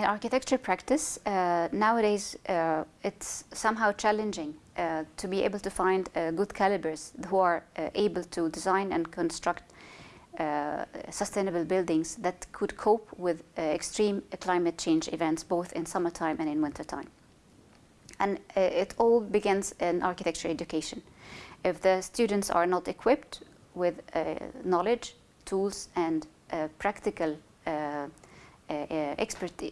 in architecture practice, uh, nowadays uh, it's somehow challenging uh, to be able to find uh, good calibers who are uh, able to design and construct uh, sustainable buildings that could cope with extreme climate change events both in summertime and in wintertime. And it all begins in architecture education. If the students are not equipped with knowledge, tools and practical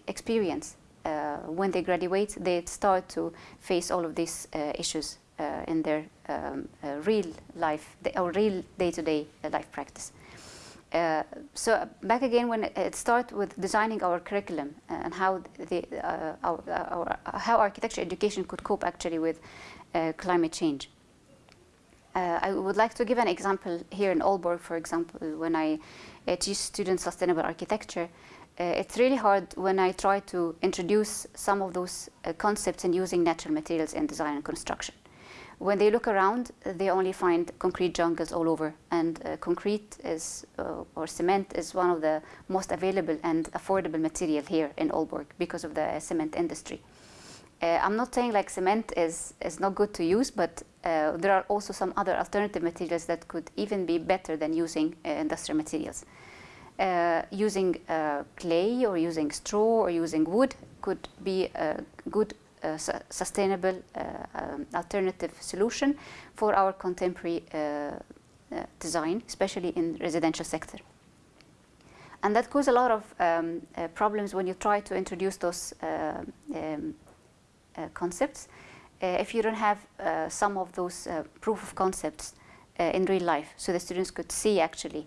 experience uh, when they graduate, they start to face all of these issues in their um, real life or real day-to-day -day life practice. Uh, so back again when it starts with designing our curriculum and how the uh, our, our, how architecture education could cope actually with uh, climate change. I would like to give an example here in Aalborg, for example, when I teach students sustainable architecture. Uh, it's really hard when I try to introduce some of those uh, concepts in using natural materials in design and construction. When they look around, they only find concrete jungles all over, and uh, concrete is, uh, or cement is one of the most available and affordable material here in Aalborg because of the cement industry. Uh, I'm not saying like cement is, is not good to use, but uh, there are also some other alternative materials that could even be better than using industrial materials uh, using uh, clay or using straw or using wood could be a good uh, su sustainable uh, um, alternative solution for our contemporary uh, uh, design, especially in residential sector. And that causes a lot of um, problems when you try to introduce those um, concepts. If you don't have some of those proof of concepts in real life, so the students could see actually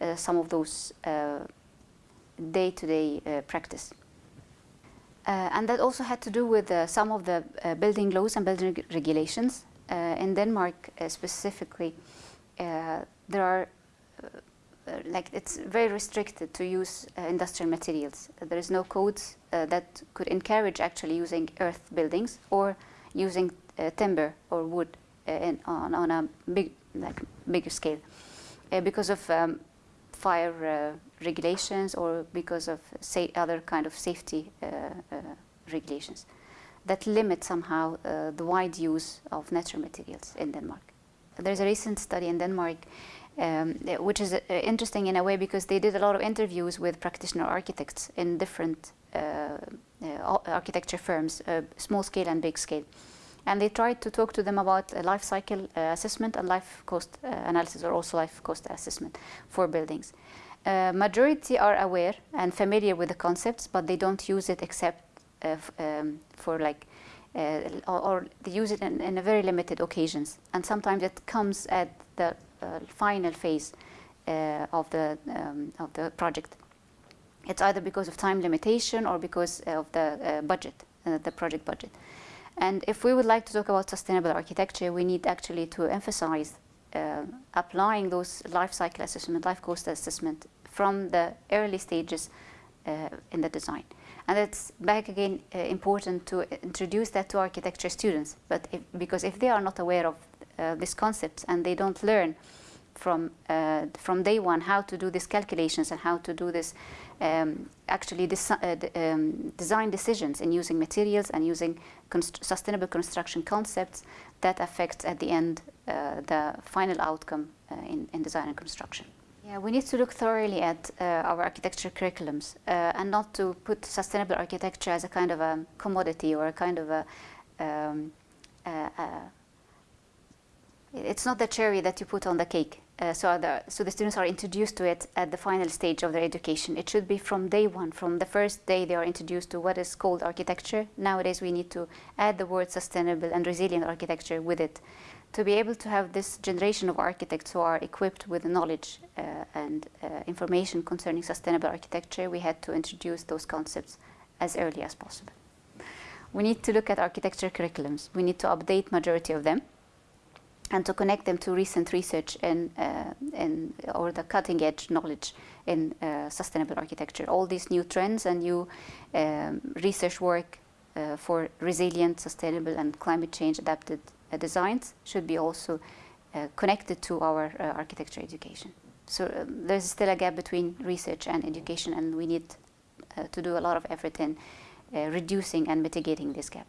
uh, some of those uh, day-to-day -day, uh, practice. and that also had to do with some of the building laws and building regulations. in Denmark specifically, there are like it's very restricted to use uh, industrial materials. Uh, there is no codes uh, that could encourage actually using earth buildings or using timber or wood in, on, on a big like bigger scale because of um, fire uh, regulations or because of say other kind of safety uh, uh, regulations that limit somehow the wide use of natural materials in Denmark. There's a recent study in Denmark um, which is uh, interesting in a way because they did a lot of interviews with practitioner architects in different uh, uh, architecture firms, small scale and big scale. And they tried to talk to them about life cycle uh, assessment and life cost uh, analysis or also life cost assessment for buildings. Uh, majority are aware and familiar with the concepts, but they don't use it except um, for like uh, or, they use it in, in, a very limited occasions. And sometimes it comes at the uh, final phase uh, of the um, of the project. It's either because of time limitation or because of the budget, the project budget. And if we would like to talk about sustainable architecture, we need actually to emphasize uh, applying those life cycle assessment, life cost assessment from the early stages uh, in the design. And it's back again uh, important to introduce that to architecture students, but if, because if they are not aware of uh, these concepts and they don't learn from uh, from day one how to do these calculations and how to do this um, actually this, uh, um, design decisions in using materials and using const sustainable construction concepts that affects at the end uh, the final outcome uh, in, in design and construction. Yeah, we need to look thoroughly at uh, our architecture curriculums uh, and not to put sustainable architecture as a kind of a commodity or a kind of a um, it's not the cherry that you put on the cake. Uh, so, the, so the students are introduced to it at the final stage of their education. It should be from day one, from the first day they are introduced to what is called architecture. Nowadays we need to add the word sustainable and resilient architecture with it to be able to have this generation of architects who are equipped with knowledge uh, and uh, information concerning sustainable architecture, we had to introduce those concepts as early as possible. We need to look at architecture curriculums. We need to update majority of them and to connect them to recent research in, uh, in or the cutting edge knowledge in uh, sustainable architecture. All these new trends and new um, research work uh, for resilient, sustainable and climate change adapted uh, designs should be also uh, connected to our uh, architecture education. So um, there's still a gap between research and education and we need to do a lot of effort in reducing and mitigating this gap.